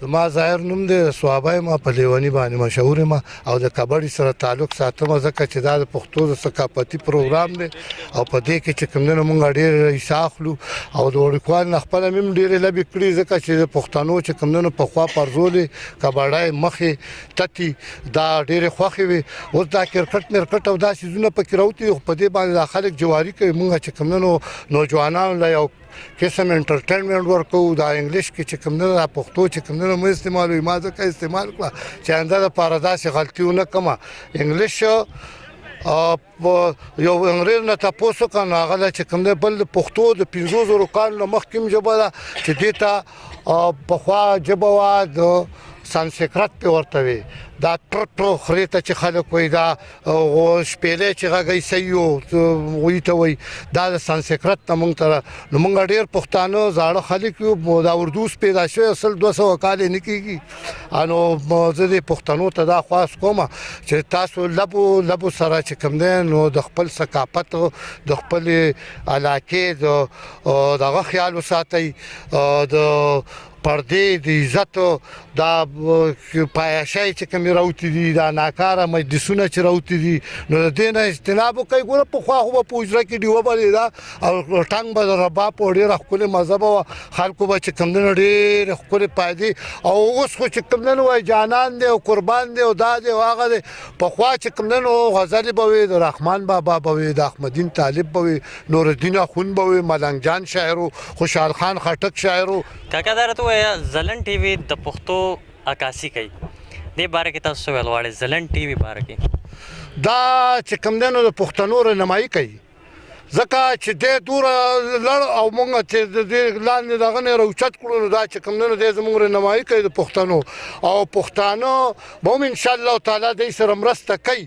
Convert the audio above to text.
زما ظاهر نوم دی صوابه یم په لیونی باندې مشهور یم او د کبډي سره تعلق ساتم ځکه چې دا د پښتو د ثقافتي پروګرام دی او په دې کې چې کوم نه مونږ ډېر رئیس اخلو او د وړکوال نه خپل مم ډېر لبي کړی ځکه چې د پښتنو چې کوم نه په خوا پرزولې کبډای مخې تتی دا ډېر خوخي وي او دا کرکټ مرکټ او دا سيزونه پکې راوتی په دې باندې خلک جواری کوي مونږ چې کوم نه نوجوانان لا یو قسم انټرټینمنټ ورکوو دا انګلیش کې چې کوم نه پښتو چې کوم نه مې استعمالوي ما ځکه استعمال کړه چې انده د پاره داسې غلطي ونه کوم انګلیش یو انګريز نه تاسو کنه هغه چې کوم نه بل پښتو د 500 کال نه مخکیم جبه ده چې دیتا په خوا جبه وا د سانسکرت په ورته وي دا ټر ټر خريته چې خلک وي دا هغه شپېلې چې غږی سيو وی ته وی دا د سانسکرت ته مونږ تر نو مونږ ډیر پښتانه زاړه خلک یو دا اردو پیدا شوی اصل 200 کال نه کیږي انو زه د پښتنو ته دا خواست کوم چې تاسو لبو لبو سره چې کوم دی نو د خپل ثقافت د خپل علاقې د دغه خیال وساتئ د پردې د عزت دا پایشای چې کوم راوتی دي دا ناکاره مجلسونه چې راوتی دي نو د دې نه اجتناب کوي ګوره په خو هو په اجرا کې دیو بلې دا او ټنګ به ربا په ډېر خپل مذهب او خلکو به چې کوم نه ډېر خپل پایدي او اوس خو چې کوم نه وای جانان دی او قربان دی او دا دی او هغه دی په خو چې کوم نه غزل به وي د رحمان بابا به وي د احمدین طالب به وي نورالدین اخوند به وې، ملنګ جان شاعر و، خوشحال خان خټک شاعر و. کاکا دا راته ووایه ځلاند ټی وی د پښتو عکاسی کوي دې باره کې تاسو څه ویل غواړی ځلاند ټی وی باره کې. دا چې کوم دی نو د پښتنو رهنمايي کوي ځکه چې دی دوره لړ او موږ چې د دې لاندې دغه نه راوچت کړو نو دا چې کوم دی نو دی زموږ رهنمايي کوي د پښتنو او پښتانه به هم ان شاء الله تعالی دی سره مرسته کوي.